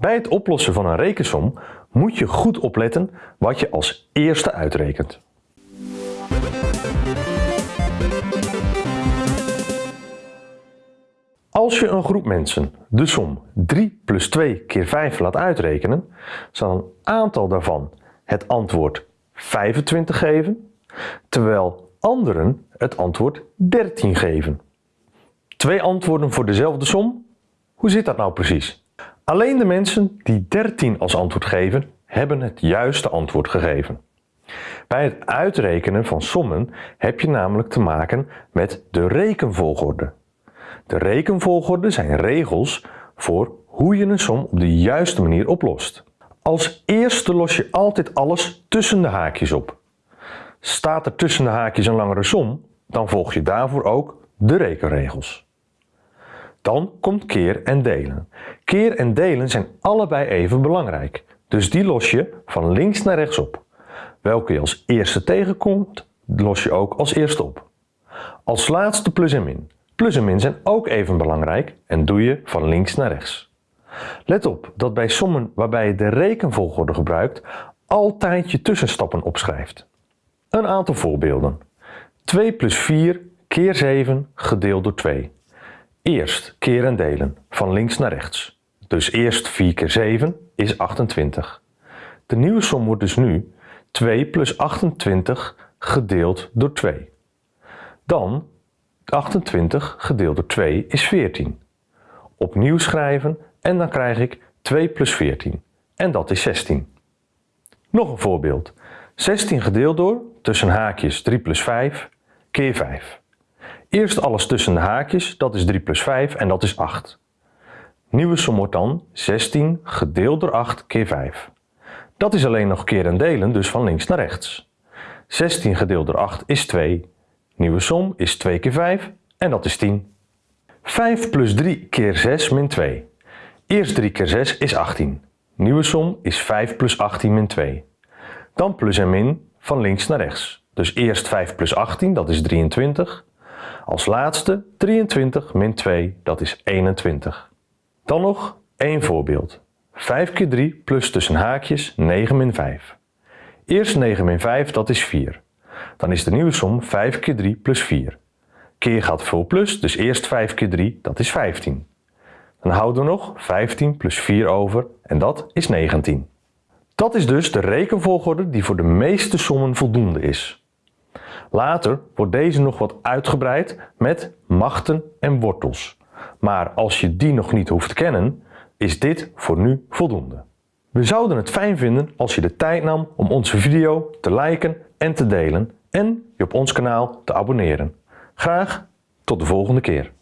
Bij het oplossen van een rekensom moet je goed opletten wat je als eerste uitrekent. Als je een groep mensen de som 3 plus 2 keer 5 laat uitrekenen, zal een aantal daarvan het antwoord 25 geven, terwijl anderen het antwoord 13 geven. Twee antwoorden voor dezelfde som? Hoe zit dat nou precies? Alleen de mensen die 13 als antwoord geven, hebben het juiste antwoord gegeven. Bij het uitrekenen van sommen heb je namelijk te maken met de rekenvolgorde. De rekenvolgorde zijn regels voor hoe je een som op de juiste manier oplost. Als eerste los je altijd alles tussen de haakjes op. Staat er tussen de haakjes een langere som, dan volg je daarvoor ook de rekenregels. Dan komt keer en delen. Keer en delen zijn allebei even belangrijk, dus die los je van links naar rechts op. Welke je als eerste tegenkomt, los je ook als eerste op. Als laatste plus en min. Plus en min zijn ook even belangrijk en doe je van links naar rechts. Let op dat bij sommen waarbij je de rekenvolgorde gebruikt, altijd je tussenstappen opschrijft. Een aantal voorbeelden. 2 plus 4 keer 7 gedeeld door 2. Eerst keer en delen, van links naar rechts. Dus eerst 4 keer 7 is 28. De nieuwe som wordt dus nu 2 plus 28 gedeeld door 2. Dan 28 gedeeld door 2 is 14. Opnieuw schrijven en dan krijg ik 2 plus 14. En dat is 16. Nog een voorbeeld. 16 gedeeld door, tussen haakjes 3 plus 5, keer 5. Eerst alles tussen de haakjes, dat is 3 plus 5 en dat is 8. Nieuwe som wordt dan 16 gedeeld door 8 keer 5. Dat is alleen nog keer en delen, dus van links naar rechts. 16 gedeeld door 8 is 2. Nieuwe som is 2 keer 5 en dat is 10. 5 plus 3 keer 6 min 2. Eerst 3 keer 6 is 18. Nieuwe som is 5 plus 18 min 2. Dan plus en min van links naar rechts. Dus eerst 5 plus 18, dat is 23. Als laatste 23 min 2, dat is 21. Dan nog één voorbeeld. 5 keer 3 plus tussen haakjes 9 min 5. Eerst 9 min 5, dat is 4. Dan is de nieuwe som 5 keer 3 plus 4. Keer gaat voor plus, dus eerst 5 keer 3, dat is 15. Dan houden we nog 15 plus 4 over en dat is 19. Dat is dus de rekenvolgorde die voor de meeste sommen voldoende is. Later wordt deze nog wat uitgebreid met machten en wortels. Maar als je die nog niet hoeft te kennen, is dit voor nu voldoende. We zouden het fijn vinden als je de tijd nam om onze video te liken en te delen en je op ons kanaal te abonneren. Graag tot de volgende keer.